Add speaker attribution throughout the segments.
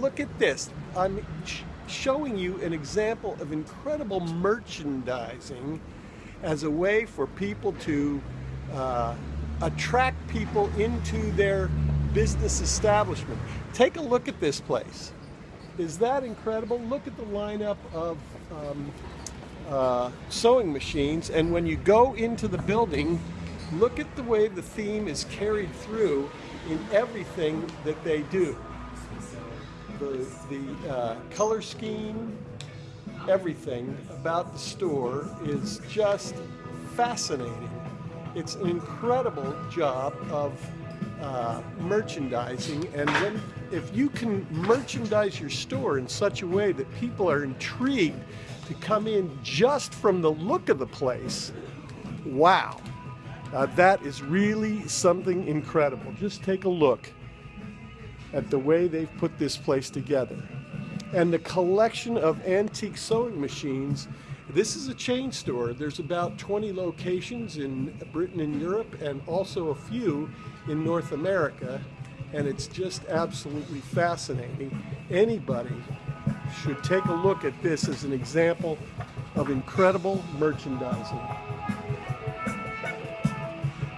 Speaker 1: look at this. I'm sh showing you an example of incredible merchandising as a way for people to uh, attract people into their business establishment. Take a look at this place. Is that incredible? Look at the lineup of um, uh, sewing machines and when you go into the building look at the way the theme is carried through in everything that they do. The, the uh, color scheme, everything about the store is just fascinating. It's an incredible job of uh, merchandising and when if you can merchandise your store in such a way that people are intrigued to come in just from the look of the place, wow. Uh, that is really something incredible. Just take a look at the way they've put this place together. And the collection of antique sewing machines, this is a chain store. There's about 20 locations in Britain and Europe and also a few in North America. And it's just absolutely fascinating. Anybody should take a look at this as an example of incredible merchandising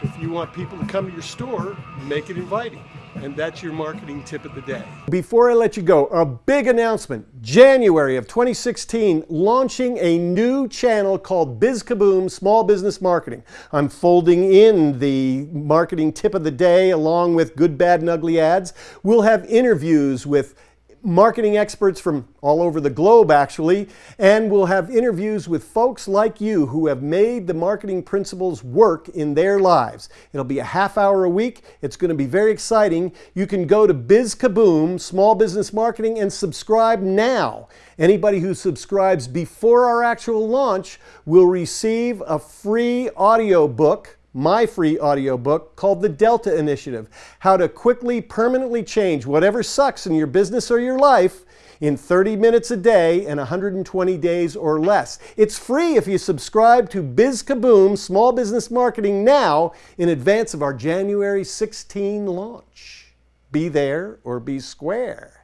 Speaker 1: If you want people to come to your store, make it inviting. And that's your marketing tip of the day.
Speaker 2: Before I let you go, a big announcement. January of 2016, launching a new channel called Biz Kaboom Small Business Marketing. I'm folding in the marketing tip of the day along with good, bad, and ugly ads. We'll have interviews with marketing experts from all over the globe actually, and we'll have interviews with folks like you who have made the marketing principles work in their lives. It'll be a half hour a week. It's going to be very exciting. You can go to Biz Kaboom, Small Business Marketing, and subscribe now. Anybody who subscribes before our actual launch will receive a free audio book my free audiobook called The Delta Initiative How to Quickly, Permanently Change Whatever Sucks in Your Business or Your Life in 30 minutes a day and 120 days or less. It's free if you subscribe to Biz Kaboom Small Business Marketing now in advance of our January 16 launch. Be there or be square.